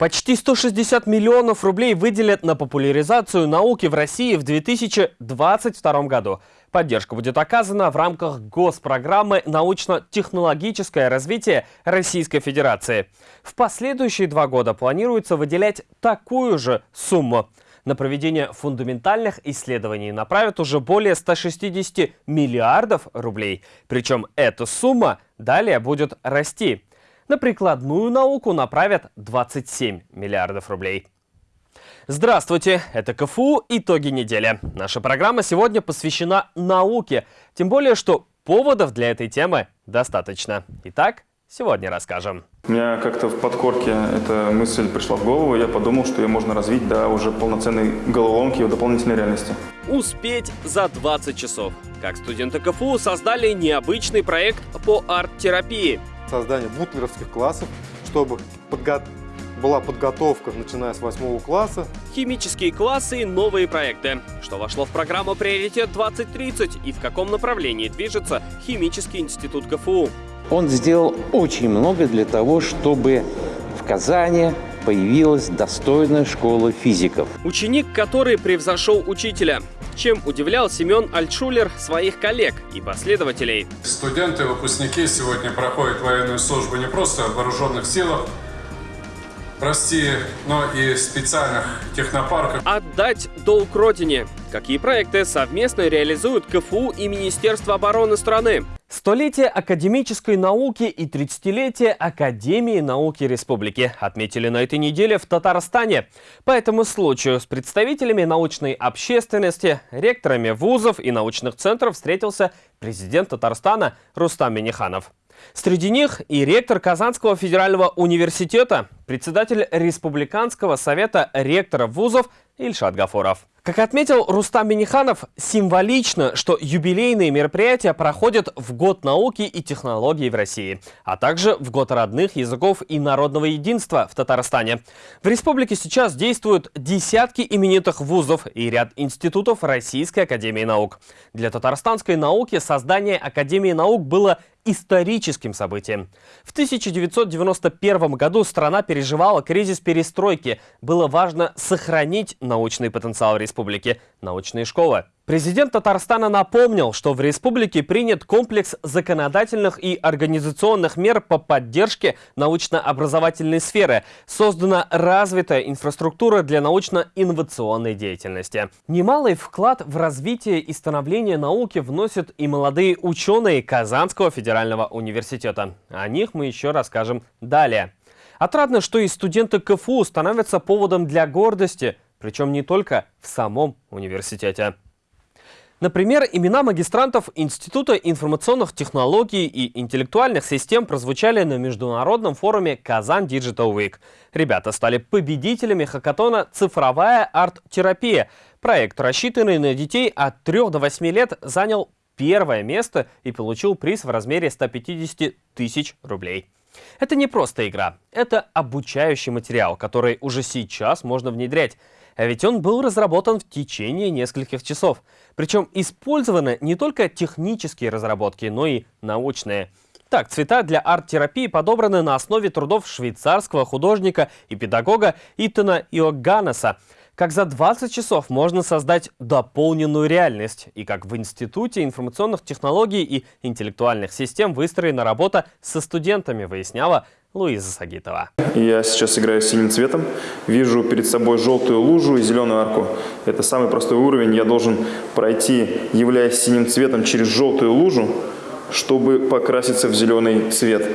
Почти 160 миллионов рублей выделят на популяризацию науки в России в 2022 году. Поддержка будет оказана в рамках госпрограммы «Научно-технологическое развитие Российской Федерации». В последующие два года планируется выделять такую же сумму. На проведение фундаментальных исследований направят уже более 160 миллиардов рублей. Причем эта сумма далее будет расти. На прикладную науку направят 27 миллиардов рублей. Здравствуйте, это КФУ «Итоги недели». Наша программа сегодня посвящена науке, тем более, что поводов для этой темы достаточно. Итак, сегодня расскажем. У меня как-то в подкорке эта мысль пришла в голову, я подумал, что ее можно развить до уже полноценной головоломки и дополнительной реальности. Успеть за 20 часов. Как студенты КФУ создали необычный проект по арт-терапии – создание бутлеровских классов, чтобы подго была подготовка, начиная с восьмого класса. Химические классы и новые проекты. Что вошло в программу «Приоритет 2030» и в каком направлении движется Химический институт КФУ? Он сделал очень много для того, чтобы в Казани появилась достойная школа физиков. Ученик, который превзошел учителя чем удивлял Семен Альтшулер своих коллег и последователей. Студенты, выпускники сегодня проходят военную службу не просто в вооруженных силах, прости, но и специальных технопарках. Отдать долг родине. Какие проекты совместно реализуют КФУ и Министерство обороны страны? Столетие академической науки и 30-летие Академии науки республики отметили на этой неделе в Татарстане. По этому случаю с представителями научной общественности, ректорами вузов и научных центров встретился президент Татарстана Рустам Миниханов. Среди них и ректор Казанского федерального университета, председатель Республиканского совета ректоров вузов Ильшат Гафуров. Как отметил Рустам Миниханов, символично, что юбилейные мероприятия проходят в год науки и технологий в России, а также в год родных языков и народного единства в Татарстане. В республике сейчас действуют десятки именитых вузов и ряд институтов Российской Академии Наук. Для татарстанской науки создание Академии Наук было историческим событием. В 1991 году страна переживала кризис перестройки. Было важно сохранить научный потенциал республики, научные школы. Президент Татарстана напомнил, что в республике принят комплекс законодательных и организационных мер по поддержке научно-образовательной сферы. Создана развитая инфраструктура для научно-инновационной деятельности. Немалый вклад в развитие и становление науки вносят и молодые ученые Казанского федерального университета. О них мы еще расскажем далее. Отрадно, что и студенты КФУ становятся поводом для гордости, причем не только в самом университете. Например, имена магистрантов Института информационных технологий и интеллектуальных систем прозвучали на международном форуме «Казан Digital Week». Ребята стали победителями хакатона «Цифровая арт-терапия». Проект, рассчитанный на детей от 3 до 8 лет, занял первое место и получил приз в размере 150 тысяч рублей. Это не просто игра, это обучающий материал, который уже сейчас можно внедрять. А ведь он был разработан в течение нескольких часов. Причем использованы не только технические разработки, но и научные. Так, цвета для арт-терапии подобраны на основе трудов швейцарского художника и педагога Итана Иоганнеса. Как за 20 часов можно создать дополненную реальность, и как в Институте информационных технологий и интеллектуальных систем выстроена работа со студентами, выясняла Луиза Сагитова. Я сейчас играю синим цветом, вижу перед собой желтую лужу и зеленую арку. Это самый простой уровень. Я должен пройти, являясь синим цветом, через желтую лужу, чтобы покраситься в зеленый цвет.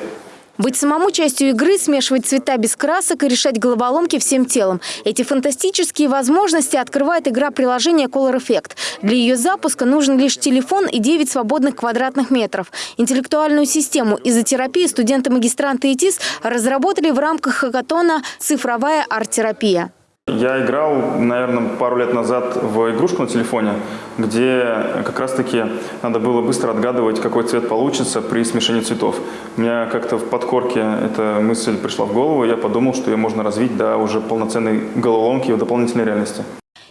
Быть самому частью игры, смешивать цвета без красок и решать головоломки всем телом. Эти фантастические возможности открывает игра приложения Color Effect. Для ее запуска нужен лишь телефон и 9 свободных квадратных метров. Интеллектуальную систему изотерапии студенты-магистранты ИТИС разработали в рамках хакатона «Цифровая арт-терапия». Я играл, наверное, пару лет назад в игрушку на телефоне, где как раз-таки надо было быстро отгадывать, какой цвет получится при смешении цветов. У меня как-то в подкорке эта мысль пришла в голову, я подумал, что ее можно развить до уже полноценной головоломки и дополнительной реальности.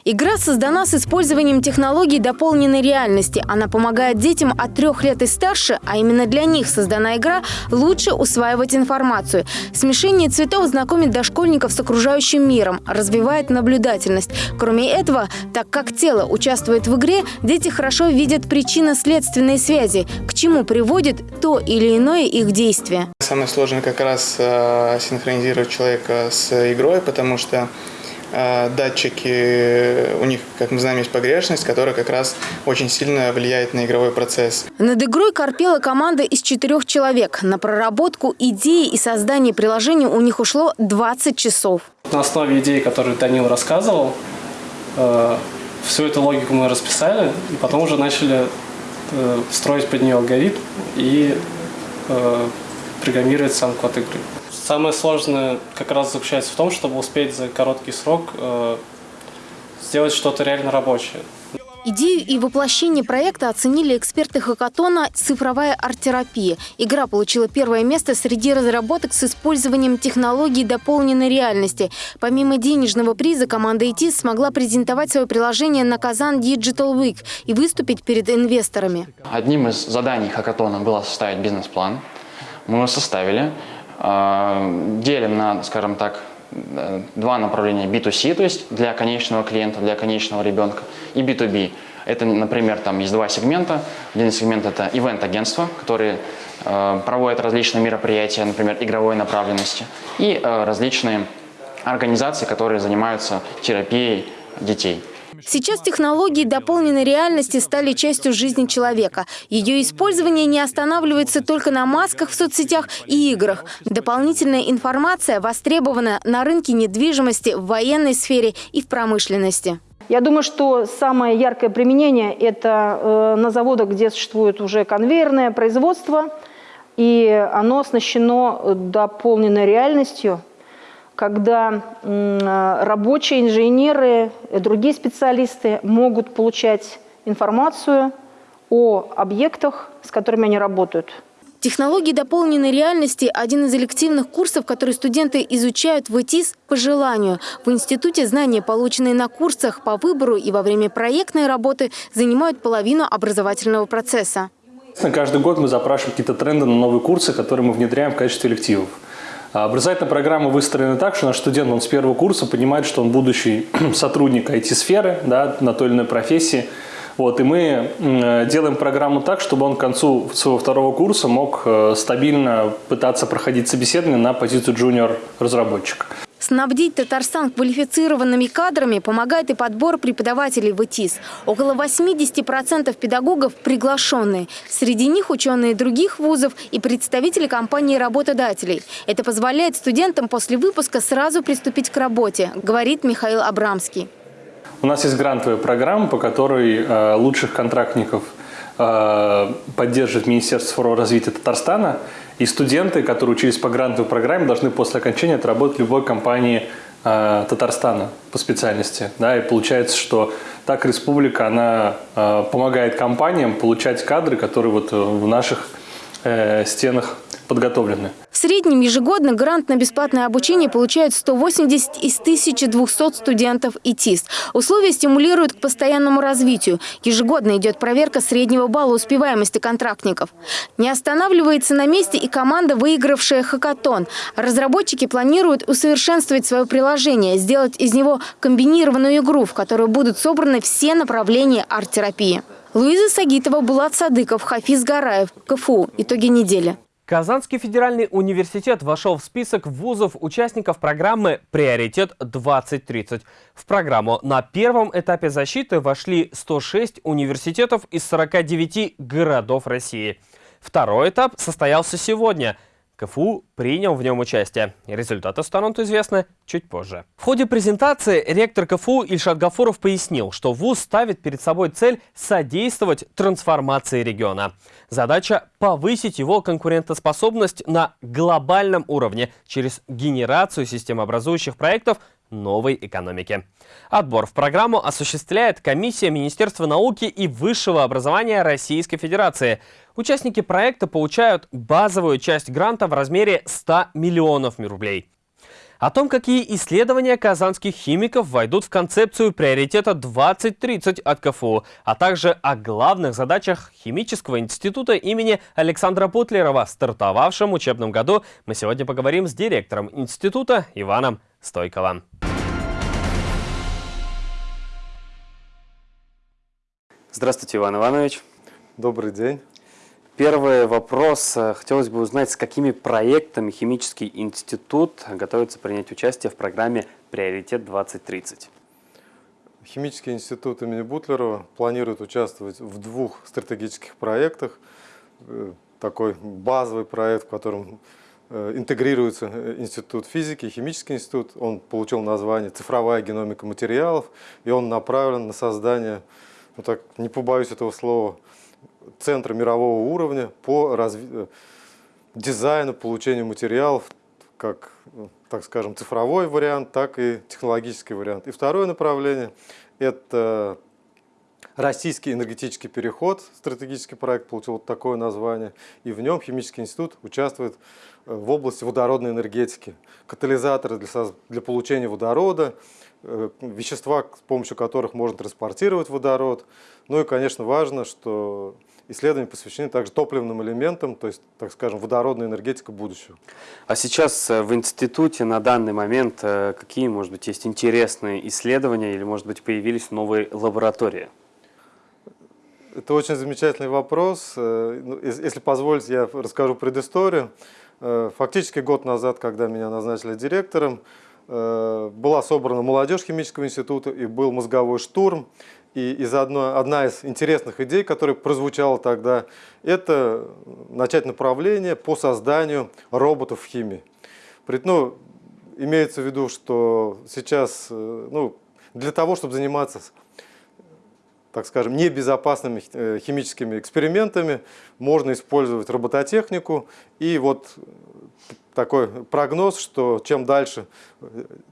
Игра создана с использованием технологий дополненной реальности. Она помогает детям от трех лет и старше, а именно для них создана игра, лучше усваивать информацию. Смешение цветов знакомит дошкольников с окружающим миром, развивает наблюдательность. Кроме этого, так как тело участвует в игре, дети хорошо видят причинно-следственные связи, к чему приводит то или иное их действие. Самое сложное как раз э, синхронизировать человека с игрой, потому что датчики, у них, как мы знаем, есть погрешность, которая как раз очень сильно влияет на игровой процесс. Над игрой корпела команда из четырех человек. На проработку идеи и создание приложения у них ушло 20 часов. На основе идеи, которую Данил рассказывал, э, всю эту логику мы расписали, и потом уже начали э, строить под нее алгоритм и э, программировать сам код игры. Самое сложное как раз заключается в том, чтобы успеть за короткий срок э, сделать что-то реально рабочее. Идею и воплощение проекта оценили эксперты хакатона «Цифровая арт-терапия». Игра получила первое место среди разработок с использованием технологий дополненной реальности. Помимо денежного приза, команда IT смогла презентовать свое приложение на Казан Digital Week и выступить перед инвесторами. Одним из заданий хакатона было составить бизнес-план. Мы его составили. Э, делим на, скажем так, два направления B2C, то есть для конечного клиента, для конечного ребенка, и B2B. Это, например, там есть два сегмента. Один сегмент – это ивент-агентства, которые э, проводят различные мероприятия, например, игровой направленности, и э, различные организации, которые занимаются терапией детей. Сейчас технологии дополненной реальности стали частью жизни человека. Ее использование не останавливается только на масках в соцсетях и играх. Дополнительная информация востребована на рынке недвижимости, в военной сфере и в промышленности. Я думаю, что самое яркое применение – это э, на заводах, где существует уже конвейерное производство, и оно оснащено дополненной реальностью – когда рабочие, инженеры, и другие специалисты могут получать информацию о объектах, с которыми они работают. Технологии дополненной реальности – один из элективных курсов, которые студенты изучают в ИТИС по желанию. В институте знания, полученные на курсах по выбору и во время проектной работы, занимают половину образовательного процесса. Каждый год мы запрашиваем какие-то тренды на новые курсы, которые мы внедряем в качестве элективов. А образовательная программа выстроена так, что наш студент он с первого курса понимает, что он будущий сотрудник IT-сферы да, на той или иной профессии. Вот, и мы делаем программу так, чтобы он к концу своего второго курса мог э, стабильно пытаться проходить собеседование на позицию джуниор-разработчика. Снабдить Татарстан квалифицированными кадрами помогает и подбор преподавателей в ИТИС. Около 80% педагогов приглашенные. Среди них ученые других вузов и представители компании работодателей. Это позволяет студентам после выпуска сразу приступить к работе, говорит Михаил Абрамский. У нас есть грантовая программа, по которой э, лучших контрактников э, поддерживает Министерство развития Татарстана – и студенты, которые учились по грантовой программе, должны после окончания отработать в любой компании э, Татарстана по специальности. Да, и получается, что так республика, она э, помогает компаниям получать кадры, которые вот в наших э, стенах подготовлены. В среднем ежегодно грант на бесплатное обучение получают 180 из 1200 студентов и ТИСТ. Условия стимулируют к постоянному развитию. Ежегодно идет проверка среднего балла успеваемости контрактников. Не останавливается на месте и команда, выигравшая хакатон. Разработчики планируют усовершенствовать свое приложение, сделать из него комбинированную игру, в которой будут собраны все направления арт-терапии. Луиза Сагитова, Булат Садыков, Хафиз Гараев, КФУ. Итоги недели. Казанский федеральный университет вошел в список вузов участников программы «Приоритет-2030». В программу на первом этапе защиты вошли 106 университетов из 49 городов России. Второй этап состоялся сегодня – КФУ принял в нем участие. Результаты станут известны чуть позже. В ходе презентации ректор КФУ Ильшат Гафуров пояснил, что ВУЗ ставит перед собой цель содействовать трансформации региона. Задача – повысить его конкурентоспособность на глобальном уровне через генерацию системообразующих проектов новой экономики. Отбор в программу осуществляет комиссия Министерства науки и высшего образования Российской Федерации – Участники проекта получают базовую часть гранта в размере 100 миллионов рублей. О том, какие исследования казанских химиков войдут в концепцию приоритета 2030 от КФУ, а также о главных задачах Химического института имени Александра Путлерова, стартовавшем учебном году, мы сегодня поговорим с директором института Иваном Стойковым. Здравствуйте, Иван Иванович. Добрый день. Первый вопрос. Хотелось бы узнать, с какими проектами Химический институт готовится принять участие в программе «Приоритет-2030». Химический институт имени Бутлерова планирует участвовать в двух стратегических проектах. Э, такой базовый проект, в котором э, интегрируется э, Институт физики, Химический институт. Он получил название «Цифровая геномика материалов», и он направлен на создание, ну так, не побоюсь этого слова, центра мирового уровня по разви... Э, дизайну, получению материалов, как, ну, так скажем, цифровой вариант, так и технологический вариант. И второе направление – это Российский энергетический переход, стратегический проект получил вот такое название, и в нем Химический институт участвует э, в области водородной энергетики. Катализаторы для, для получения водорода, э, вещества, с помощью которых можно транспортировать водород. Ну и, конечно, важно, что исследования посвящены также топливным элементам, то есть, так скажем, водородная энергетика будущего. А сейчас э, в институте на данный момент э, какие, может быть, есть интересные исследования или, может быть, появились новые лаборатории? Это очень замечательный вопрос. Э, ну, если позволите, я расскажу предысторию. Фактически год назад, когда меня назначили директором, была собрана молодежь химического института и был мозговой штурм. И из одной, одна из интересных идей, которая прозвучала тогда, это начать направление по созданию роботов в химии. Ну, имеется в виду, что сейчас э, ну, для того, чтобы заниматься так скажем, небезопасными э, химическими экспериментами, можно использовать робототехнику. И вот такой прогноз, что чем дальше,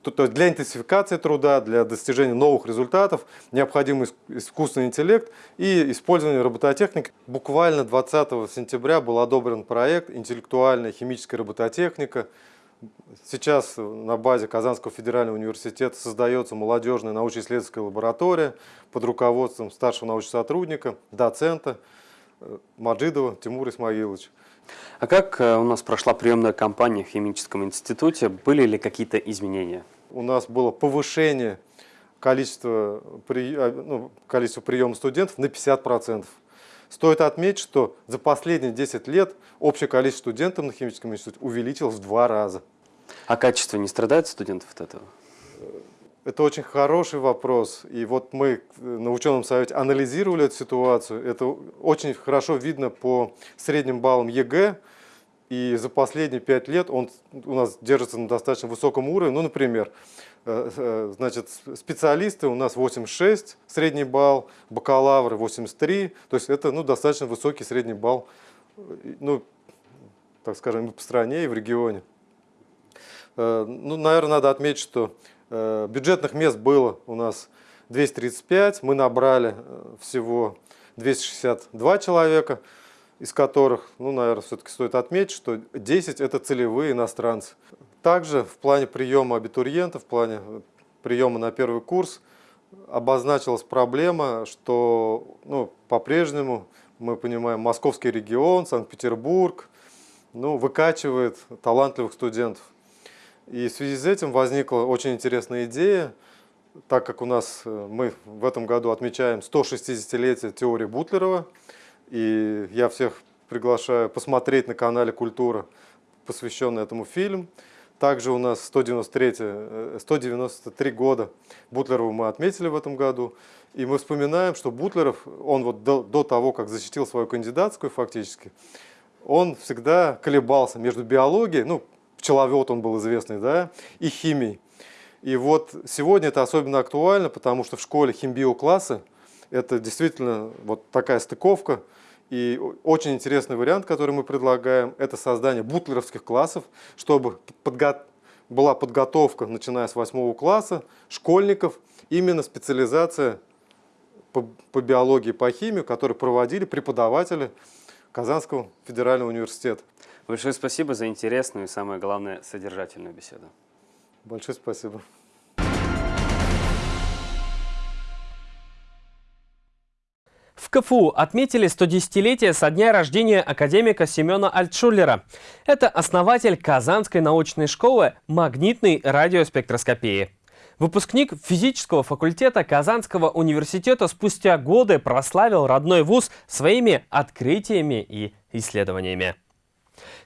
то, есть для интенсификации труда, для достижения новых результатов необходим искусственный интеллект и использование робототехники. Буквально 20 сентября был одобрен проект «Интеллектуальная химическая робототехника», Сейчас на базе Казанского федерального университета создается молодежная научно-исследовательская лаборатория под руководством старшего научного сотрудника, доцента э, Маджидова Тимура Исмаиловича. А как э, у нас прошла приемная кампания в химическом институте? Были ли какие-то изменения? У нас было повышение количества, а, ну, количества приема студентов на 50%. Стоит отметить, что за последние 10 лет общее количество студентов на химическом институте увеличилось в два раза. А качество не страдает студентов от этого? Это очень хороший вопрос. И вот мы на ученом совете анализировали эту ситуацию. Это очень хорошо видно по средним баллам ЕГЭ. И за последние пять лет он у нас держится на достаточно высоком уровне. Ну, например, э, э, значит, специалисты у нас 86 средний балл, бакалавры 83. То есть это ну, достаточно высокий средний балл, ну, так скажем, и по стране, и в регионе. Э, ну, наверное, надо отметить, что Э, бюджетных мест было у нас 235, мы набрали э, всего 262 человека, из которых, ну, наверное, все-таки стоит отметить, что 10 это целевые иностранцы. Также в плане приема абитуриентов, в плане приема на первый курс обозначилась проблема, что ну, по-прежнему, мы понимаем, московский регион, Санкт-Петербург, ну, выкачивает талантливых студентов. И в связи с этим возникла очень интересная идея, так как у нас э, мы в этом году отмечаем 160-летие теории Бутлерова, и я всех приглашаю посмотреть на канале «Культура», посвященный этому фильм. Также у нас 193, 193 э, года Бутлерова мы отметили в этом году. И мы вспоминаем, что Бутлеров, он вот до, до того, как защитил свою кандидатскую фактически, он всегда колебался между биологией, ну, пчеловод он был известный, да, и химией. И вот сегодня это особенно актуально, потому что в школе химбиоклассы это действительно вот такая стыковка. И очень интересный вариант, который мы предлагаем, это создание бутлеровских классов, чтобы подго была подготовка, начиная с восьмого класса, школьников, именно специализация по, по биологии, по химии, которую проводили преподаватели Казанского федерального университета. Большое спасибо за интересную и, самое главное, содержательную беседу. Большое спасибо. В КФУ отметили 110-летие со дня рождения академика Семена Альтшулера. Это основатель Казанской научной школы магнитной радиоспектроскопии. Выпускник физического факультета Казанского университета спустя годы прославил родной вуз своими открытиями и исследованиями.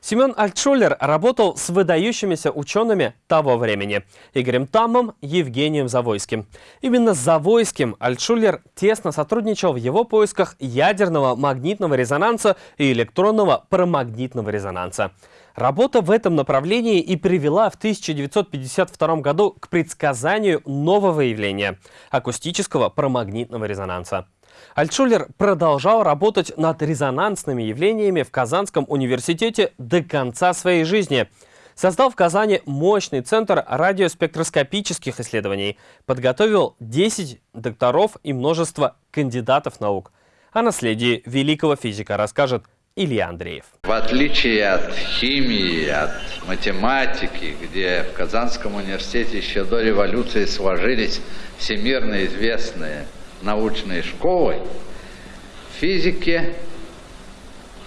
Семен Альтшулер работал с выдающимися учеными того времени – Игорем Таммом, Евгением Завойским. Именно с Завойским Альтшулер тесно сотрудничал в его поисках ядерного магнитного резонанса и электронного парамагнитного резонанса. Работа в этом направлении и привела в 1952 году к предсказанию нового явления – акустического парамагнитного резонанса. Альтшулер продолжал работать над резонансными явлениями в Казанском университете до конца своей жизни. Создал в Казани мощный центр радиоспектроскопических исследований, подготовил 10 докторов и множество кандидатов наук. О наследии великого физика расскажет Илья Андреев. В отличие от химии, от математики, где в Казанском университете еще до революции сложились всемирно известные научной школой, в физике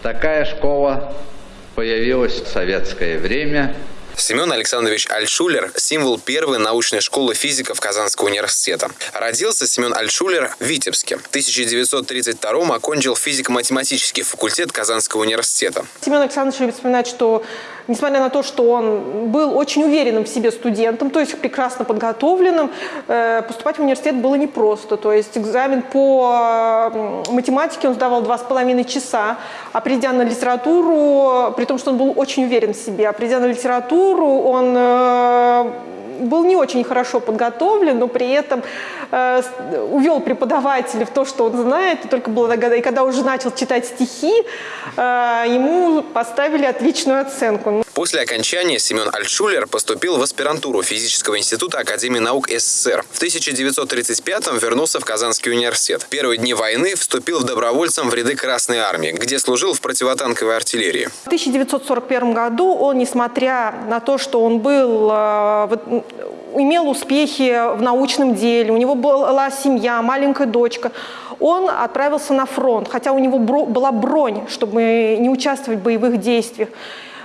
такая школа появилась в советское время – Семен Александрович Альшулер – символ первой научной школы физиков Казанского университета. Родился Семен Альшулер в Витебске. В 1932 окончил физико-математический факультет Казанского университета. Семен Александрович любит вспоминать, что несмотря на то, что он был очень уверенным в себе студентом, то есть прекрасно подготовленным, э, поступать в университет было непросто. То есть экзамен по математике он сдавал два с половиной часа, а придя на литературу, при том, что он был очень уверен в себе, а придя на литературу, он э, был не очень хорошо подготовлен, но при этом э, увел преподавателя в то, что он знает, и только благодаря, и когда уже начал читать стихи, э, ему поставили отличную оценку. После окончания Семен Альтшулер поступил в аспирантуру физического института Академии наук СССР. В 1935-м вернулся в Казанский университет. В первые дни войны вступил в добровольцем в ряды Красной армии, где служил в противотанковой артиллерии. В 1941 году он, несмотря на то, что он был, э, имел успехи в научном деле, у него была семья, маленькая дочка, он отправился на фронт, хотя у него была бронь, чтобы не участвовать в боевых действиях.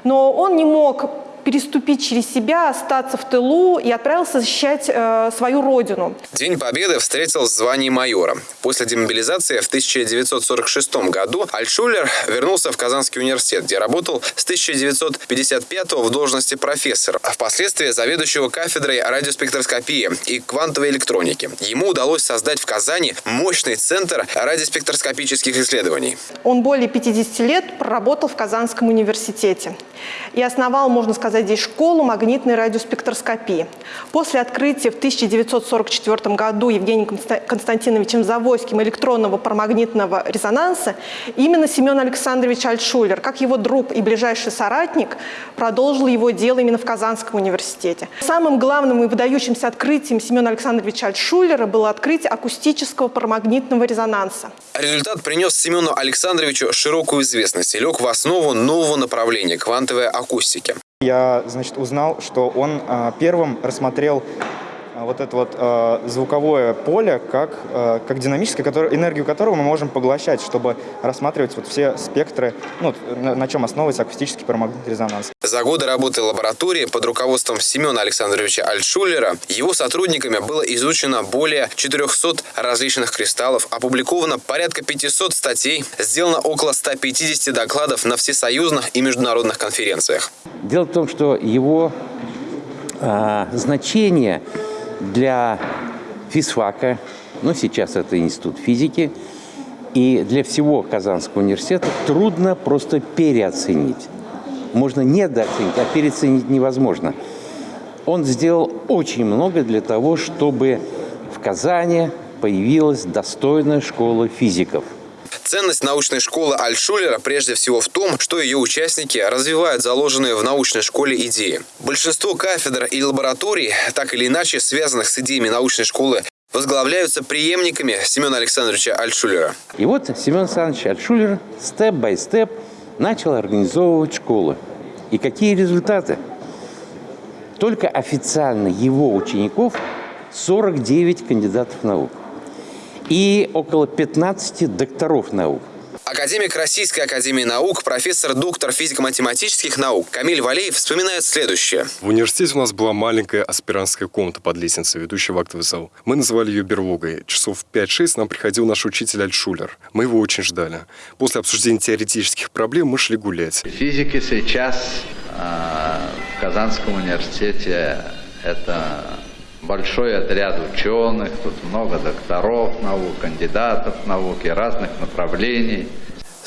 Но он не мог переступить через себя, остаться в тылу и отправился защищать э, свою родину. День Победы встретил звание майора. После демобилизации в 1946 году Альшулер вернулся в Казанский университет, где работал с 1955 в должности профессора, а впоследствии заведующего кафедрой радиоспектроскопии и квантовой электроники. Ему удалось создать в Казани мощный центр радиоспектроскопических исследований. Он более 50 лет проработал в Казанском университете и основал, можно сказать, здесь школу магнитной радиоспектроскопии. После открытия в 1944 году Евгением Константиновичем Завойским электронного парамагнитного резонанса именно Семен Александрович Альтшулер, как его друг и ближайший соратник, продолжил его дело именно в Казанском университете. Самым главным и выдающимся открытием Семена Александровича Альтшулера было открытие акустического парамагнитного резонанса. Результат принес Семену Александровичу широкую известность и лег в основу нового направления – квантовой акустики. Я, значит, узнал, что он э, первым рассмотрел а, вот это вот э, звуковое поле как, э, как динамическое, который, энергию которого мы можем поглощать, чтобы рассматривать вот все спектры, ну, на, на чем основывается акустический парамагнитный резонанс. За годы работы лаборатории под руководством Семена Александровича Альтшулера его сотрудниками было изучено более 400 различных кристаллов, опубликовано порядка 500 статей, сделано около 150 докладов на всесоюзных и международных конференциях. Дело в том, что его э, значение для физфака, ну сейчас это институт физики, и для всего Казанского университета трудно просто переоценить. Можно недооценить, а переоценить невозможно. Он сделал очень много для того, чтобы в Казани появилась достойная школа физиков – Ценность научной школы Альшулера прежде всего в том, что ее участники развивают заложенные в научной школе идеи. Большинство кафедр и лабораторий, так или иначе связанных с идеями научной школы, возглавляются преемниками Семена Александровича Альшулера. И вот Семен Александрович Альшулер степ-бай-степ начал организовывать школы. И какие результаты? только официально его учеников 49 кандидатов наук и около 15 докторов наук. Академик Российской Академии Наук, профессор, доктор физико-математических наук Камиль Валеев вспоминает следующее. В университете у нас была маленькая аспирантская комната под лестницей, ведущая в актовый зал. Мы называли ее берлогой. Часов 5-6 нам приходил наш учитель Альтшулер. Мы его очень ждали. После обсуждения теоретических проблем мы шли гулять. Физики сейчас э, в Казанском университете это большой отряд ученых, тут много докторов наук, кандидатов наук и разных направлений.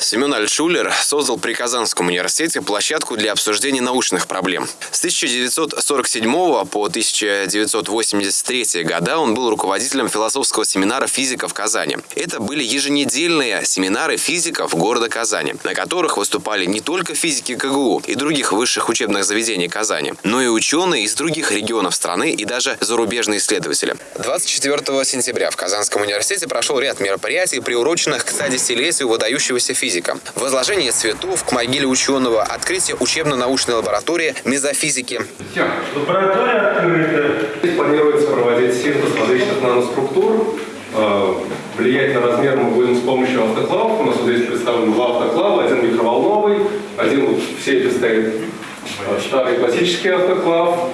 Семен Альшулер создал при Казанском университете площадку для обсуждения научных проблем. С 1947 по 1983 года он был руководителем философского семинара физиков в Казани. Это были еженедельные семинары физиков города Казани, на которых выступали не только физики КГУ и других высших учебных заведений Казани, но и ученые из других регионов страны и даже зарубежные исследователи. 24 сентября в Казанском университете прошел ряд мероприятий, приуроченных к 110-летию выдающегося физика физика. Возложение цветов к могиле ученого, открытие учебно-научной лаборатории мезофизики. Все, лаборатория открыта. Здесь планируется проводить синтез различных наноструктур. Э, влиять на размер мы будем с помощью автоклавов. У нас вот здесь представлены два автоклава, один микроволновый, один вот в сейфе стоит э, старый классический автоклав,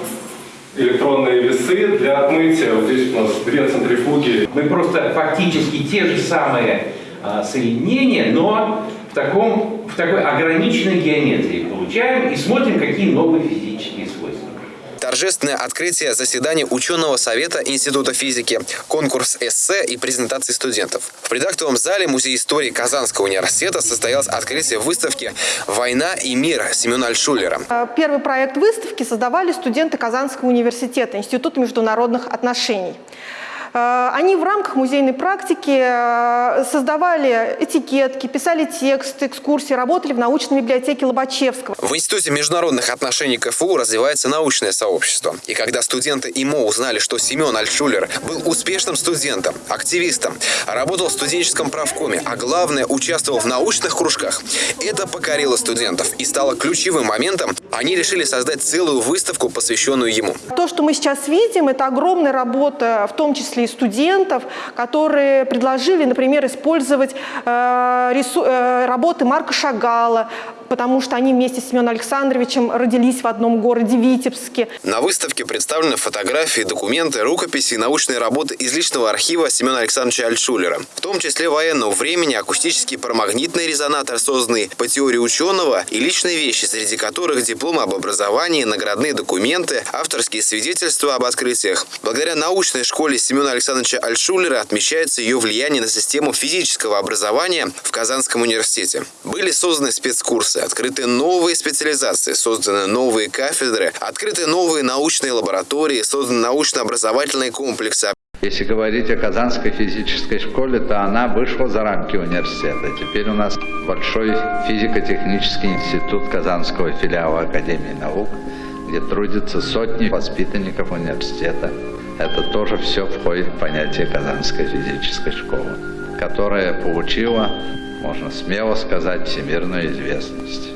электронные весы для отмытия. Вот здесь у нас две центрифуги. Мы просто фактически те же самые а, соединения, но в, таком, в такой ограниченной геометрии получаем и смотрим, какие новые физические свойства. Торжественное открытие заседания ученого совета Института физики, конкурс эссе и презентации студентов. В предактовом зале Музея истории Казанского университета состоялось открытие выставки «Война и мир» Семена Альшулера. Э, первый проект выставки создавали студенты Казанского университета, Института международных отношений. Э, они в рамках музейной практики э, создавали этикетки, писали тексты, экскурсии, работали в научной библиотеке Лобачевского. В Институте международных отношений КФУ развивается научное сообщество. И когда студенты ИМО узнали, что Семен Альшулер был успешным студентом, активистом, работал в студенческом правкоме, а главное, участвовал в научных кружках, это покорило студентов и стало ключевым моментом. Они решили создать целую выставку, посвященную ему. То, что мы сейчас видим, это огромная работа, в том числе и студентов, которые предложили, например, использовать э, рису, э, работы Марка Шагала, потому что они вместе с Семеном Александровичем родились в одном городе Витебске. На выставке представлены фотографии, документы, рукописи и научные работы из личного архива Семена Александровича Альшулера, в том числе военного времени, акустический парамагнитный резонатор, созданный по теории ученого, и личные вещи, среди которых дипломы об образовании, наградные документы, авторские свидетельства об открытиях. Благодаря научной школе Семена Александровича Альшулера отмечается ее влияние на систему физического образования в Казанском университете. Были созданы спецкурсы, открыты новые специализации, созданы новые кафедры, открыты новые научные лаборатории, созданы научно-образовательные комплексы. Если говорить о Казанской физической школе, то она вышла за рамки университета. Теперь у нас большой физико-технический институт Казанского филиала Академии наук, где трудятся сотни воспитанников университета. Это тоже все входит в понятие Казанской физической школы, которая получила, можно смело сказать, всемирную известность.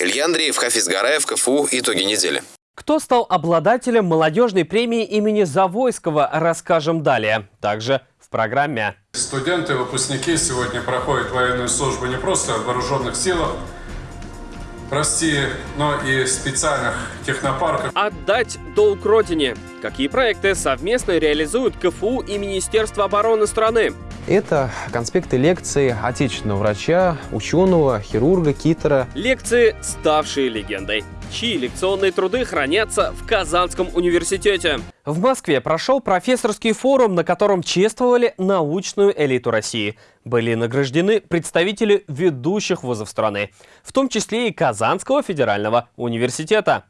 Илья Андреев, Хафиз Гараев, КФУ. Итоги недели. Кто стал обладателем молодежной премии имени Завойского, расскажем далее. Также в программе. Студенты и выпускники сегодня проходят военную службу не просто в вооруженных силах, прости, но и специальных технопарках. Отдать долг Родине. Какие проекты совместно реализуют КФУ и Министерство обороны страны? Это конспекты лекций отечественного врача, ученого, хирурга, китера. Лекции, ставшие легендой чьи лекционные труды хранятся в Казанском университете. В Москве прошел профессорский форум, на котором чествовали научную элиту России. Были награждены представители ведущих вузов страны, в том числе и Казанского федерального университета.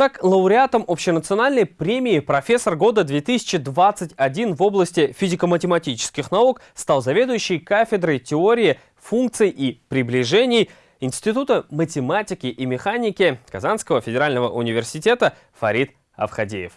Так, лауреатом общенациональной премии «Профессор года 2021» в области физико-математических наук стал заведующий кафедрой теории функций и приближений Института математики и механики Казанского федерального университета Фарид Авхадеев.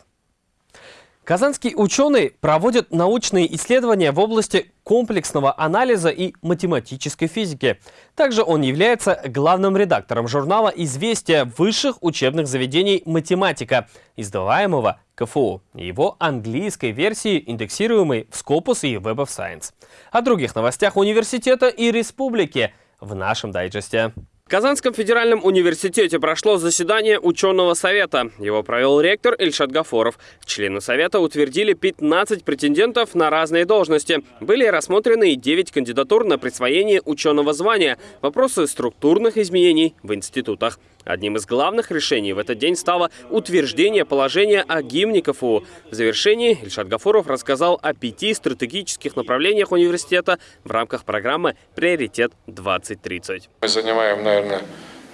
Казанский ученый проводит научные исследования в области комплексного анализа и математической физики. Также он является главным редактором журнала «Известия высших учебных заведений математика», издаваемого КФУ, его английской версии, индексируемой в Scopus и Web of Science. О других новостях университета и республики в нашем дайджесте. В Казанском федеральном университете прошло заседание ученого совета. Его провел ректор Ильшат Гафоров. Члены совета утвердили 15 претендентов на разные должности. Были рассмотрены и 9 кандидатур на присвоение ученого звания, вопросы структурных изменений в институтах. Одним из главных решений в этот день стало утверждение положения о гимне КФУ. В завершении Ильшат Гафуров рассказал о пяти стратегических направлениях университета в рамках программы «Приоритет-2030». Мы занимаем, наверное,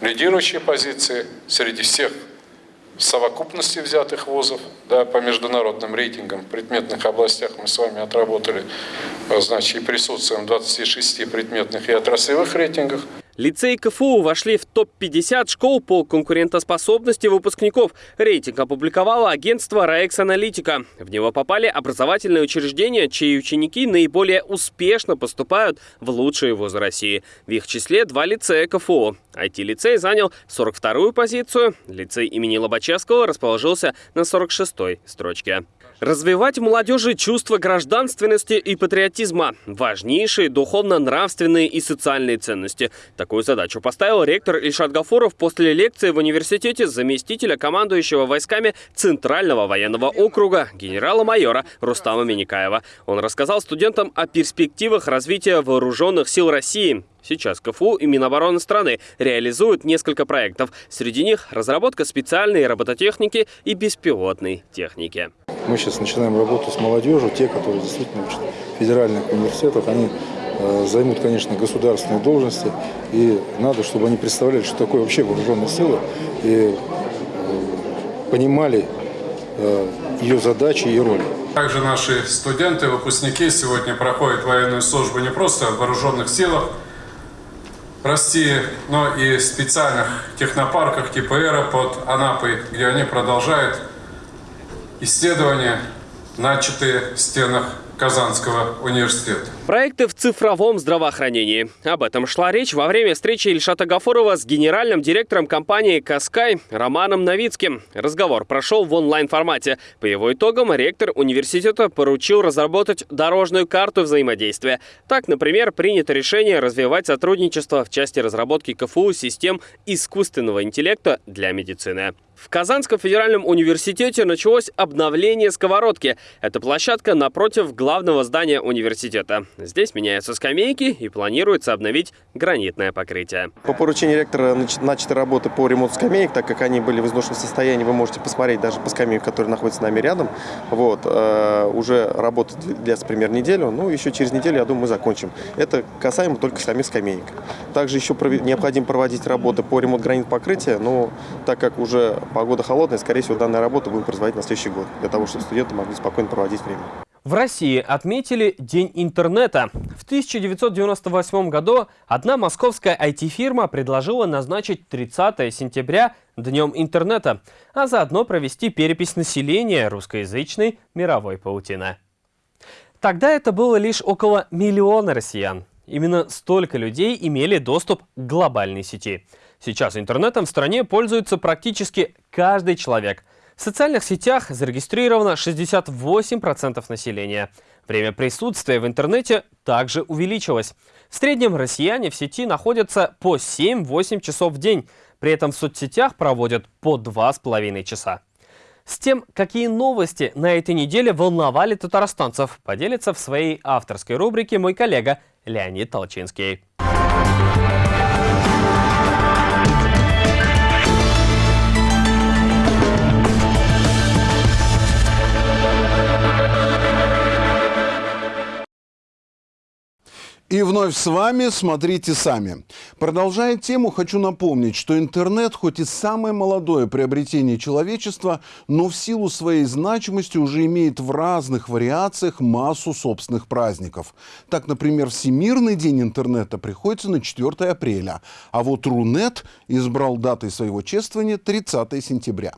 лидирующие позиции среди всех совокупности взятых вузов да, по международным рейтингам в предметных областях мы с вами отработали, значит, и присутствуем в 26 предметных и отраслевых рейтингах. Лицей КФУ вошли в топ-50 школ по конкурентоспособности выпускников. Рейтинг опубликовало агентство «Раекс Аналитика». В него попали образовательные учреждения, чьи ученики наиболее успешно поступают в лучшие вузы России. В их числе два лицея КФУ. IT-лицей занял 42-ю позицию, лицей имени Лобачевского расположился на 46-й строчке. Развивать в молодежи чувство гражданственности и патриотизма – важнейшие духовно-нравственные и социальные ценности. Такую задачу поставил ректор Ильшат Гафуров после лекции в университете заместителя командующего войсками Центрального военного округа генерала-майора Рустама Миникаева. Он рассказал студентам о перспективах развития вооруженных сил России. Сейчас КФУ и Минобороны страны реализуют несколько проектов. Среди них разработка специальной робототехники и беспилотной техники. Мы сейчас начинаем работу с молодежью. Те, которые действительно учат в федеральных университетах, они э, займут, конечно, государственные должности. И надо, чтобы они представляли, что такое вообще вооруженные силы. И э, понимали э, ее задачи и роли. Также наши студенты, выпускники сегодня проходят военную службу не просто в вооруженных силах, России, но и специальных технопарках типа Эра под Анапой, где они продолжают исследования, начатые в стенах Казанского университета. Проекты в цифровом здравоохранении. Об этом шла речь во время встречи Ильшата Гафурова с генеральным директором компании «Каскай» Романом Новицким. Разговор прошел в онлайн-формате. По его итогам ректор университета поручил разработать дорожную карту взаимодействия. Так, например, принято решение развивать сотрудничество в части разработки КФУ систем искусственного интеллекта для медицины. В Казанском федеральном университете началось обновление сковородки. Это площадка напротив главного здания университета. Здесь меняются скамейки и планируется обновить гранитное покрытие. По поручению ректора начаты работы по ремонту скамеек, так как они были в изношенном состоянии, вы можете посмотреть даже по скамейке, которая находится с нами рядом. Вот, э, уже работа длится примерно неделю, ну еще через неделю, я думаю, мы закончим. Это касаемо только самих скамеек. Также еще необходимо проводить работы по ремонту гранитного покрытия, но так как уже погода холодная, скорее всего, данная работа будем производить на следующий год, для того, чтобы студенты могли спокойно проводить время. В России отметили День интернета. В 1998 году одна московская IT-фирма предложила назначить 30 сентября Днем интернета, а заодно провести перепись населения русскоязычной мировой паутины. Тогда это было лишь около миллиона россиян. Именно столько людей имели доступ к глобальной сети. Сейчас интернетом в стране пользуется практически каждый человек – в социальных сетях зарегистрировано 68% населения. Время присутствия в интернете также увеличилось. В среднем россияне в сети находятся по 7-8 часов в день. При этом в соцсетях проводят по 2,5 часа. С тем, какие новости на этой неделе волновали татарстанцев, поделится в своей авторской рубрике мой коллега Леонид Толчинский. И вновь с вами «Смотрите сами». Продолжая тему, хочу напомнить, что интернет хоть и самое молодое приобретение человечества, но в силу своей значимости уже имеет в разных вариациях массу собственных праздников. Так, например, Всемирный день интернета приходится на 4 апреля, а вот Рунет избрал датой своего чествования 30 сентября.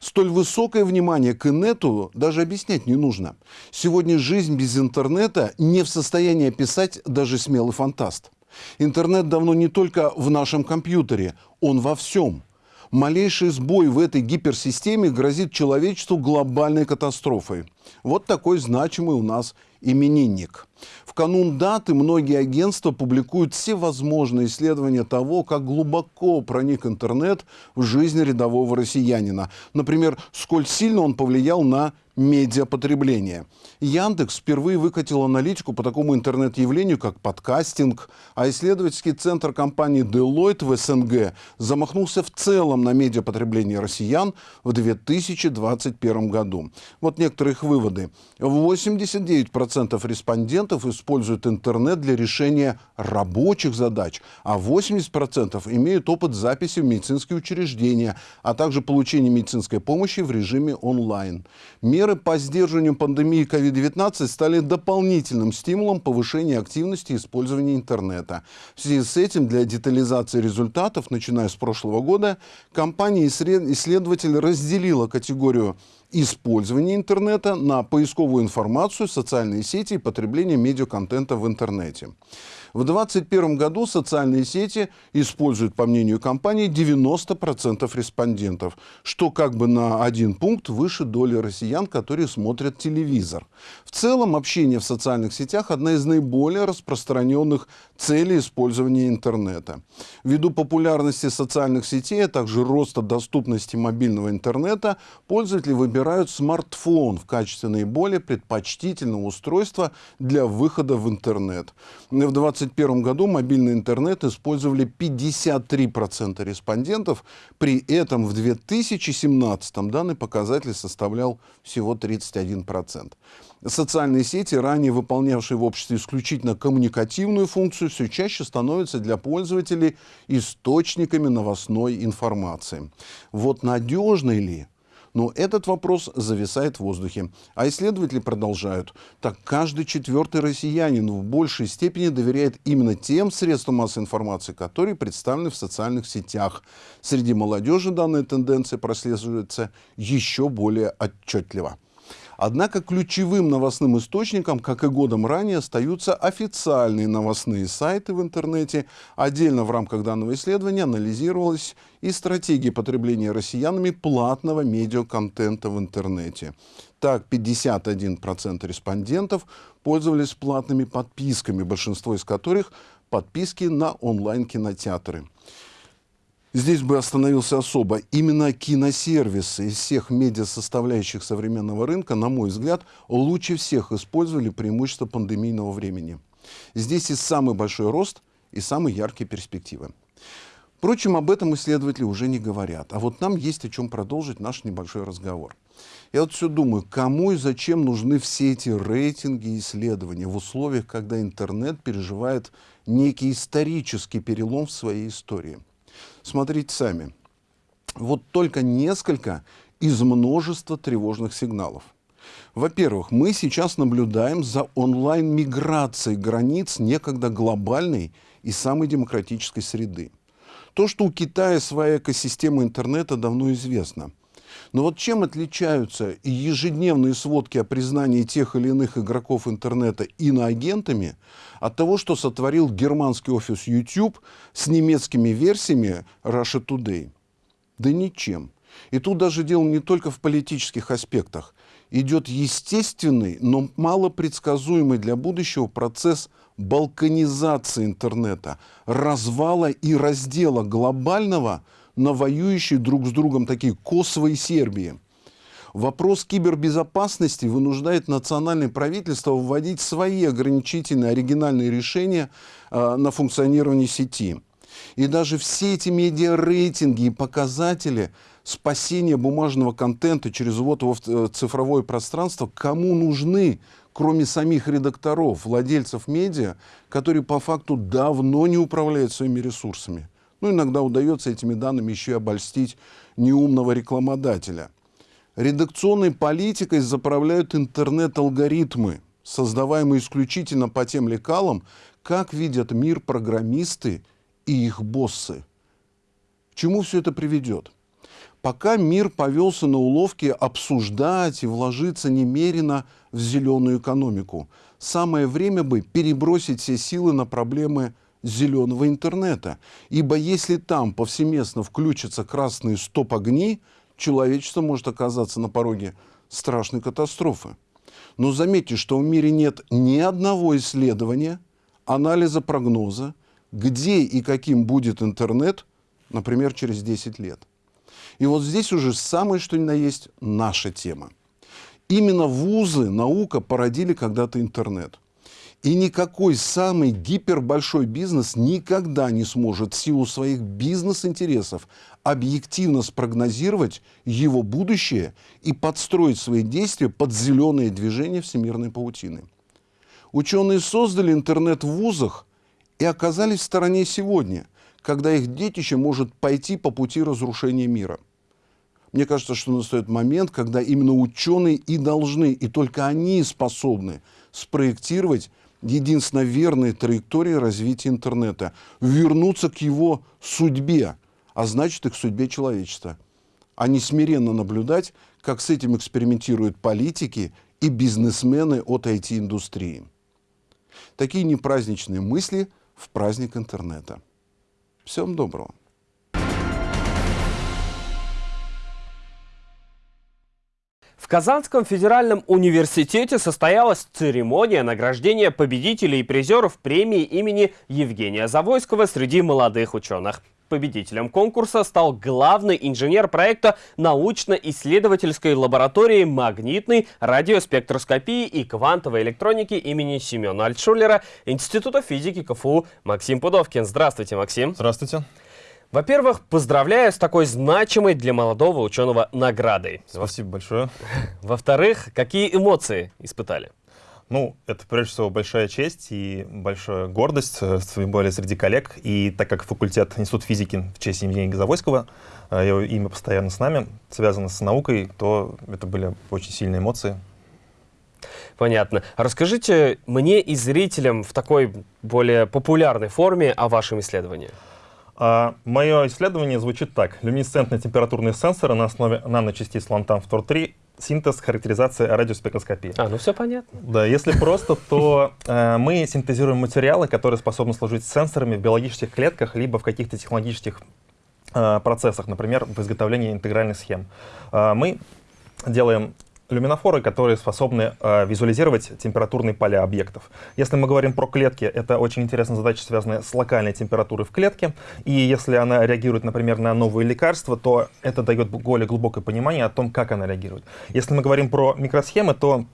Столь высокое внимание к инету даже объяснять не нужно. Сегодня жизнь без интернета не в состоянии описать даже смелый фантаст. Интернет давно не только в нашем компьютере, он во всем. Малейший сбой в этой гиперсистеме грозит человечеству глобальной катастрофой. Вот такой значимый у нас именинник. В канун даты многие агентства публикуют все возможные исследования того, как глубоко проник интернет в жизнь рядового россиянина. Например, сколь сильно он повлиял на медиапотребления. Яндекс впервые выкатил аналитику по такому интернет-явлению, как подкастинг, а исследовательский центр компании Deloitte в СНГ замахнулся в целом на медиапотребление россиян в 2021 году. Вот некоторые их выводы. 89% респондентов используют интернет для решения рабочих задач, а 80% имеют опыт записи в медицинские учреждения, а также получения медицинской помощи в режиме онлайн. Меры по сдерживанию пандемии COVID-19 стали дополнительным стимулом повышения активности использования интернета. В связи с этим для детализации результатов, начиная с прошлого года, компания-исследователь разделила категорию использования интернета на поисковую информацию, социальные сети и потребление медиаконтента в интернете. В 2021 году социальные сети используют, по мнению компании, 90% респондентов, что как бы на один пункт выше доли россиян, которые смотрят телевизор. В целом, общение в социальных сетях – одна из наиболее распространенных целей использования интернета. Ввиду популярности социальных сетей, а также роста доступности мобильного интернета, пользователи выбирают смартфон в качестве наиболее предпочтительного устройства для выхода в интернет. В 20 2021 году мобильный интернет использовали 53% респондентов, при этом в 2017 данный показатель составлял всего 31%. Социальные сети, ранее выполнявшие в обществе исключительно коммуникативную функцию, все чаще становятся для пользователей источниками новостной информации. Вот надежны ли но этот вопрос зависает в воздухе. А исследователи продолжают. Так каждый четвертый россиянин в большей степени доверяет именно тем средствам массовой информации, которые представлены в социальных сетях. Среди молодежи данная тенденция прослеживается еще более отчетливо. Однако ключевым новостным источником, как и годом ранее, остаются официальные новостные сайты в интернете. Отдельно в рамках данного исследования анализировалась и стратегия потребления россиянами платного медиаконтента в интернете. Так, 51% респондентов пользовались платными подписками, большинство из которых подписки на онлайн-кинотеатры. Здесь бы остановился особо. Именно киносервисы из всех медиасоставляющих современного рынка, на мой взгляд, лучше всех использовали преимущество пандемийного времени. Здесь и самый большой рост, и самые яркие перспективы. Впрочем, об этом исследователи уже не говорят. А вот нам есть о чем продолжить наш небольшой разговор. Я вот все думаю, кому и зачем нужны все эти рейтинги и исследования в условиях, когда интернет переживает некий исторический перелом в своей истории – Смотрите сами. Вот только несколько из множества тревожных сигналов. Во-первых, мы сейчас наблюдаем за онлайн-миграцией границ некогда глобальной и самой демократической среды. То, что у Китая своя экосистема интернета, давно известно. Но вот чем отличаются ежедневные сводки о признании тех или иных игроков интернета иноагентами от того, что сотворил германский офис YouTube с немецкими версиями Russia Today? Да ничем. И тут даже дело не только в политических аспектах. Идет естественный, но малопредсказуемый для будущего процесс балканизации интернета, развала и раздела глобального – на воюющие друг с другом такие Косово и Сербии. Вопрос кибербезопасности вынуждает национальное правительство вводить свои ограничительные оригинальные решения э, на функционирование сети. И даже все эти медиарейтинги и показатели спасения бумажного контента через его в э, цифровое пространство кому нужны, кроме самих редакторов, владельцев медиа, которые по факту давно не управляют своими ресурсами. Ну, иногда удается этими данными еще и обольстить неумного рекламодателя. Редакционной политикой заправляют интернет-алгоритмы, создаваемые исключительно по тем лекалам, как видят мир программисты и их боссы. К чему все это приведет? пока мир повелся на уловки обсуждать и вложиться немерено в зеленую экономику. Самое время бы перебросить все силы на проблемы зеленого интернета. Ибо если там повсеместно включатся красные стоп-огни, человечество может оказаться на пороге страшной катастрофы. Но заметьте, что в мире нет ни одного исследования, анализа прогноза, где и каким будет интернет, например, через 10 лет. И вот здесь уже самое что ни на есть наша тема. Именно вузы, наука породили когда-то интернет. И никакой самый гипербольшой бизнес никогда не сможет в силу своих бизнес-интересов объективно спрогнозировать его будущее и подстроить свои действия под зеленые движения всемирной паутины. Ученые создали интернет в вузах и оказались в стороне сегодня, когда их детище может пойти по пути разрушения мира. Мне кажется, что настает момент, когда именно ученые и должны, и только они способны спроектировать единственно верные траектории развития интернета, вернуться к его судьбе, а значит и к судьбе человечества, а не смиренно наблюдать, как с этим экспериментируют политики и бизнесмены от IT-индустрии. Такие непраздничные мысли в праздник интернета. Всем доброго. В Казанском федеральном университете состоялась церемония награждения победителей и призеров премии имени Евгения Завойского среди молодых ученых. Победителем конкурса стал главный инженер проекта научно-исследовательской лаборатории магнитной радиоспектроскопии и квантовой электроники имени Семена Альтшулера Института физики КФУ Максим Пудовкин. Здравствуйте, Максим. Здравствуйте. Во-первых, поздравляю с такой значимой для молодого ученого наградой. Спасибо большое. Во-вторых, какие эмоции испытали? Ну, это прежде всего большая честь и большая гордость, э, тем более среди коллег. И так как факультет Институт физики в честь Евгения Газовойского, э, его имя постоянно с нами, связано с наукой, то это были очень сильные эмоции. Понятно. Расскажите мне и зрителям в такой более популярной форме о вашем исследовании. А, мое исследование звучит так. Люминесцентные температурные сенсоры на основе наночастиц лантан-фтор-3 синтез, характеризация радиоспектроскопии. А, ну все понятно. Да, если просто, то э, мы синтезируем материалы, которые способны служить сенсорами в биологических клетках, либо в каких-то технологических э, процессах, например, в изготовлении интегральных схем. Э, мы делаем люминофоры, которые способны э, визуализировать температурные поля объектов. Если мы говорим про клетки, это очень интересная задача, связанная с локальной температурой в клетке. И если она реагирует, например, на новые лекарства, то это дает более глубокое понимание о том, как она реагирует. Если мы говорим про микросхемы, то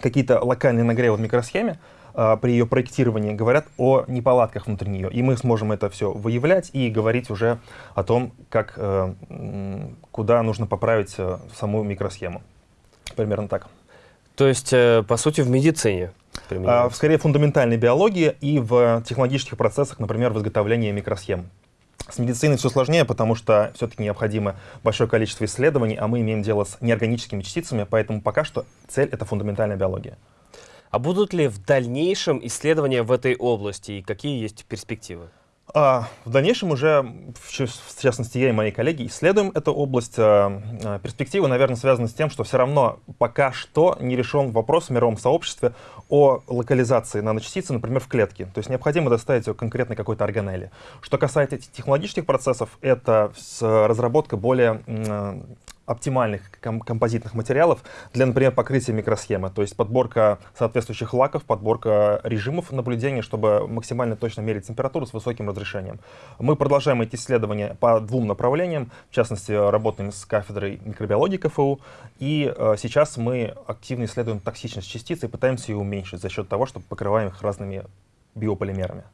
какие-то локальные нагревы в микросхеме э, при ее проектировании говорят о неполадках внутри нее. И мы сможем это все выявлять и говорить уже о том, как, э, куда нужно поправить э, саму микросхему. Примерно так. То есть, э, по сути, в медицине? А, скорее, в фундаментальной биологии и в технологических процессах, например, в изготовлении микросхем. С медициной все сложнее, потому что все-таки необходимо большое количество исследований, а мы имеем дело с неорганическими частицами, поэтому пока что цель — это фундаментальная биология. А будут ли в дальнейшем исследования в этой области и какие есть перспективы? А, в дальнейшем уже, в частности, я и мои коллеги исследуем эту область. А, а, перспективы, наверное, связаны с тем, что все равно пока что не решен вопрос в мировом сообществе о локализации наночастицы, например, в клетке. То есть необходимо доставить ее конкретно какой-то органели. Что касается технологических процессов, это разработка более оптимальных ком композитных материалов для, например, покрытия микросхемы. То есть подборка соответствующих лаков, подборка режимов наблюдения, чтобы максимально точно мерить температуру с высоким разрешением. Мы продолжаем эти исследования по двум направлениям. В частности, работаем с кафедрой микробиологии КФУ. И э, сейчас мы активно исследуем токсичность частиц и пытаемся ее уменьшить за счет того, что покрываем их разными биополимерами.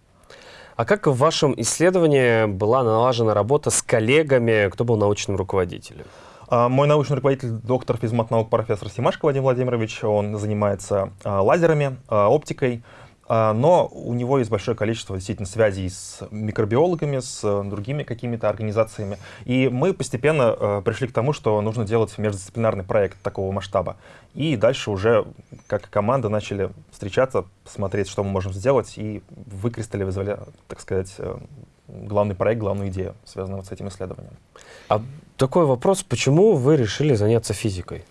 А как в вашем исследовании была налажена работа с коллегами, кто был научным руководителем? А, мой научный руководитель, доктор физмат-наук, профессор Симашко Вадим Владимирович, он занимается а, лазерами, а, оптикой, но у него есть большое количество действительно связей с микробиологами, с другими какими-то организациями. И мы постепенно пришли к тому, что нужно делать междисциплинарный проект такого масштаба. И дальше уже как команда начали встречаться, смотреть, что мы можем сделать, и выкристаллизовали, так сказать, э, главный проект, главную идею, связанную вот с этим исследованием. А такой вопрос, почему вы решили заняться физикой?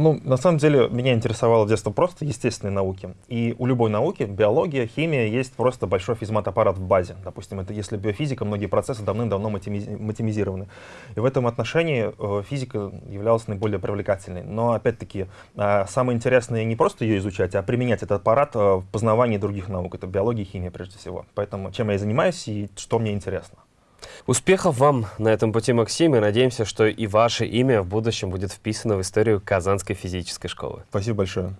Ну, на самом деле, меня интересовало с детства просто естественные науки. И у любой науки, биология, химия, есть просто большой физмат-аппарат в базе. Допустим, это если биофизика, многие процессы давным-давно матемизированы. И в этом отношении э, физика являлась наиболее привлекательной. Но, опять-таки, э, самое интересное не просто ее изучать, а применять этот аппарат э, в познавании других наук. Это биология и химия, прежде всего. Поэтому чем я занимаюсь и что мне интересно. Успехов вам на этом пути, Максим, и надеемся, что и ваше имя в будущем будет вписано в историю Казанской физической школы. Спасибо большое.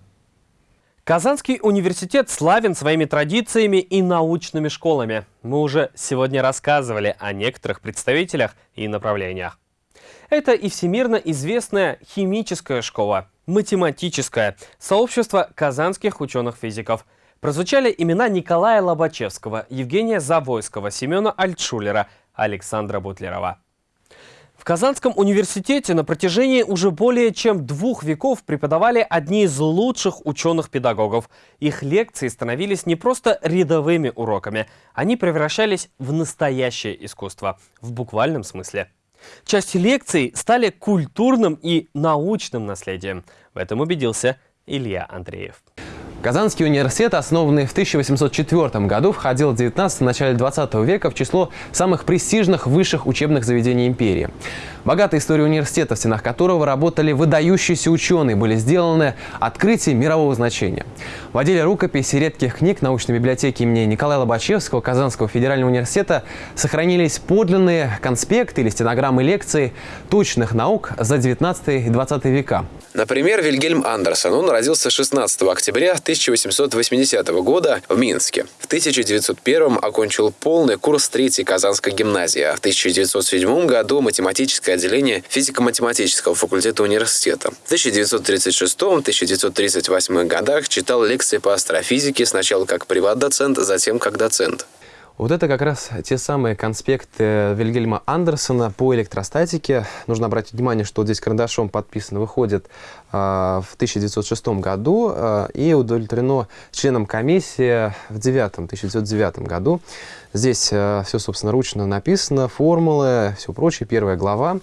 Казанский университет славен своими традициями и научными школами. Мы уже сегодня рассказывали о некоторых представителях и направлениях. Это и всемирно известная химическая школа, математическая, сообщество казанских ученых-физиков. Прозвучали имена Николая Лобачевского, Евгения Завойского, Семена Альтшулера, Александра Бутлерова. В Казанском университете на протяжении уже более чем двух веков преподавали одни из лучших ученых-педагогов. Их лекции становились не просто рядовыми уроками, они превращались в настоящее искусство, в буквальном смысле. Часть лекций стали культурным и научным наследием. В этом убедился Илья Андреев. Казанский университет, основанный в 1804 году, входил в 19 начале 20 века в число самых престижных высших учебных заведений империи. Богатая история университета, в стенах которого работали выдающиеся ученые, были сделаны открытия мирового значения. В отделе рукописи редких книг научной библиотеки имени Николая Лобачевского Казанского федерального университета сохранились подлинные конспекты или стенограммы лекций точных наук за 19 и 20 века. Например, Вильгельм Андерсон. Он родился 16 октября 1880 года в Минске. В 1901 окончил полный курс третьей Казанской гимназии, а в 1907 году математическое отделение физико-математического факультета университета. В 1936-1938 годах читал лекции по астрофизике сначала как приват-доцент, затем как доцент. Вот это как раз те самые конспекты Вильгельма Андерсона по электростатике. Нужно обратить внимание, что здесь карандашом подписано, выходит э, в 1906 году э, и удовлетворено членом комиссии в 9, 1909 году. Здесь э, все, собственно, ручно написано, формулы, все прочее, первая глава.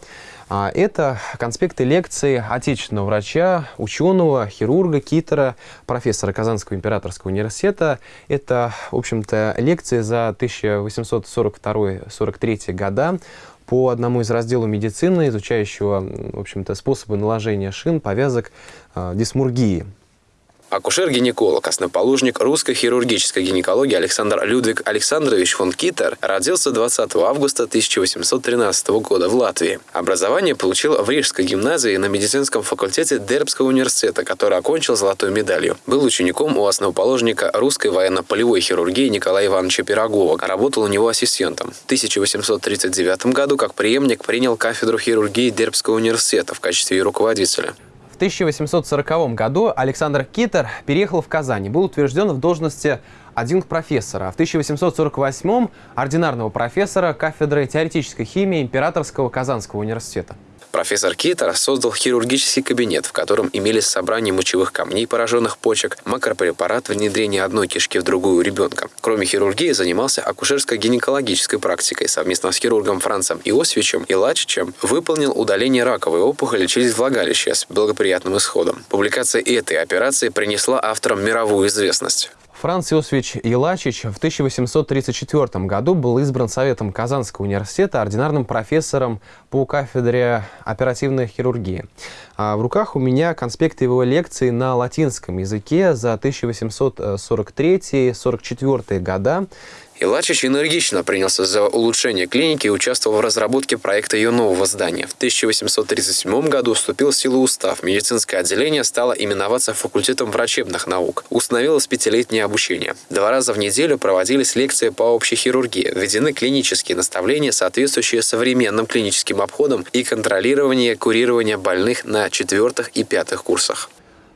А, это конспекты лекций отечественного врача, ученого, хирурга, китера, профессора Казанского императорского университета. Это, в общем-то, лекции за 1842-43 года по одному из разделов медицины, изучающего, в общем-то, способы наложения шин, повязок, э, дисмургии. Акушер-гинеколог, основоположник русской хирургической гинекологии Александр Людвиг Александрович фон Китер родился 20 августа 1813 года в Латвии. Образование получил в Рижской гимназии на медицинском факультете Дербского университета, который окончил золотой медалью. Был учеником у основоположника русской военно-полевой хирургии Николая Ивановича Пирогова. Работал у него ассистентом. В 1839 году как преемник принял кафедру хирургии Дербского университета в качестве руководителя. В 1840 году Александр Китер переехал в Казань и был утвержден в должности адъюнкт профессора, а в 1848 ординарного профессора кафедры теоретической химии Императорского Казанского университета. Профессор Китер создал хирургический кабинет, в котором имелись собрание мочевых камней, пораженных почек, макропрепарат внедрения одной кишки в другую у ребенка. Кроме хирургии, занимался акушерско-гинекологической практикой. Совместно с хирургом Францем Иосифичем и Лачичем выполнил удаление раковой опухоли через влагалище с благоприятным исходом. Публикация этой операции принесла авторам мировую известность. Франц Иосифович Елачич в 1834 году был избран Советом Казанского университета ординарным профессором по кафедре оперативной хирургии. А в руках у меня конспекты его лекции на латинском языке за 1843-44 года. Илачич энергично принялся за улучшение клиники и участвовал в разработке проекта ее нового здания. В 1837 году вступил в силу устав. Медицинское отделение стало именоваться факультетом врачебных наук. Установилось пятилетнее обучение. Два раза в неделю проводились лекции по общей хирургии. Введены клинические наставления, соответствующие современным клиническим обходам и контролирование курирования больных на четвертых и пятых курсах.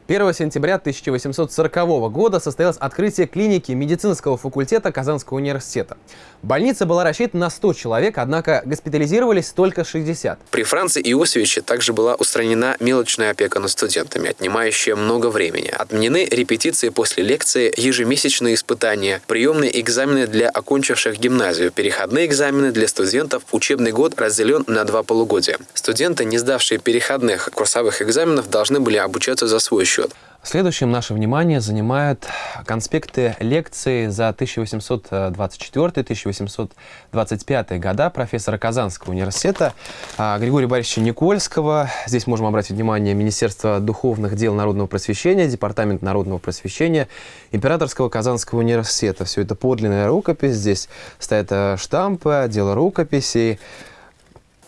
1 сентября 1840 года состоялось открытие клиники медицинского факультета Казанского университета. Больница была рассчитана на 100 человек, однако госпитализировались только 60. При Франце Иосифовиче также была устранена мелочная опека над студентами, отнимающая много времени. Отменены репетиции после лекции, ежемесячные испытания, приемные экзамены для окончивших гимназию, переходные экзамены для студентов. Учебный год разделен на два полугодия. Студенты, не сдавшие переходных курсовых экзаменов, должны были обучаться за свой счет. Следующим наше внимание занимают конспекты лекций за 1824-1825 года профессора Казанского университета а, Григория Борисовича Никольского. Здесь можем обратить внимание Министерства духовных дел народного просвещения, Департамент народного просвещения, Императорского Казанского университета. Все это подлинная рукопись. Здесь стоят э, штампы, дело рукописей.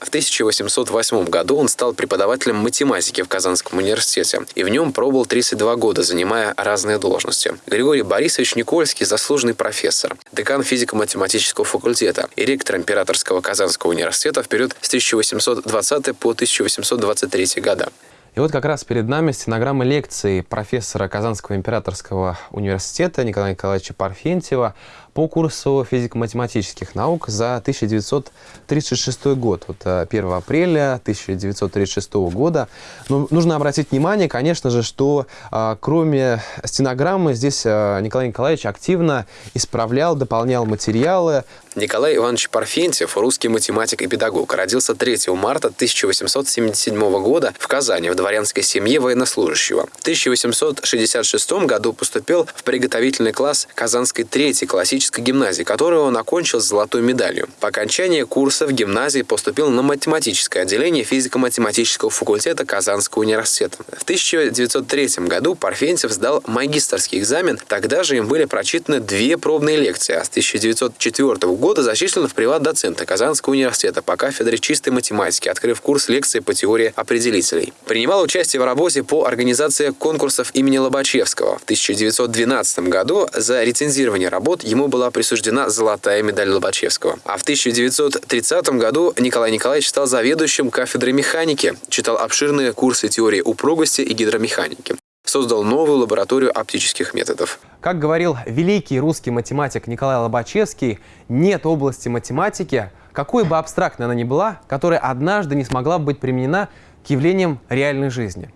В 1808 году он стал преподавателем математики в Казанском университете и в нем пробыл 32 года, занимая разные должности. Григорий Борисович Никольский – заслуженный профессор, декан физико-математического факультета и ректор Императорского Казанского университета в период с 1820 по 1823 года. И вот как раз перед нами стенограмма лекции профессора Казанского императорского университета Николая Николаевича Парфентьева по курсу физико-математических наук за 1936 год. Вот 1 э, апреля 1936 года. Но нужно обратить внимание, конечно же, что а, кроме стенограммы здесь а, Николай Николаевич активно исправлял, дополнял материалы. Николай Иванович Парфентьев, русский математик и педагог, родился 3 марта 1877 года в Казани в дворянской семье военнослужащего. В 1866 году поступил в приготовительный класс Казанской третьей классической математической гимназии, которую он окончил с золотой медалью. По окончании курса в гимназии поступил на математическое отделение физико-математического факультета Казанского университета. В 1903 году Парфентьев сдал магистрский экзамен, тогда же им были прочитаны две пробные лекции, а с 1904 года зачислен в приват-доцента Казанского университета по кафедре чистой математики, открыв курс лекций по теории определителей. Принимал участие в работе по организации конкурсов имени Лобачевского. В 1912 году за рецензирование работ ему была присуждена золотая медаль Лобачевского. А в 1930 году Николай Николаевич стал заведующим кафедрой механики, читал обширные курсы теории упругости и гидромеханики создал новую лабораторию оптических методов. Как говорил великий русский математик Николай Лобачевский, нет области математики, какой бы абстрактной она ни была, которая однажды не смогла быть применена к явлениям реальной жизни.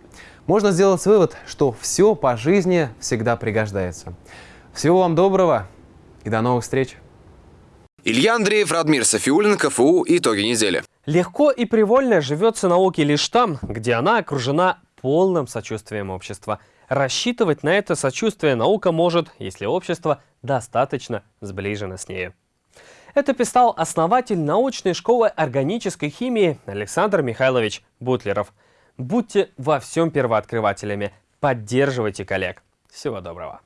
Можно сделать вывод, что все по жизни всегда пригождается. Всего вам доброго! И до новых встреч. Илья Андреев, Радмир Софиулин, КФУ. Итоги недели. Легко и привольно живется науке лишь там, где она окружена полным сочувствием общества. Рассчитывать на это сочувствие наука может, если общество достаточно сближено с нею. Это писал основатель научной школы органической химии Александр Михайлович Бутлеров. Будьте во всем первооткрывателями, поддерживайте коллег. Всего доброго.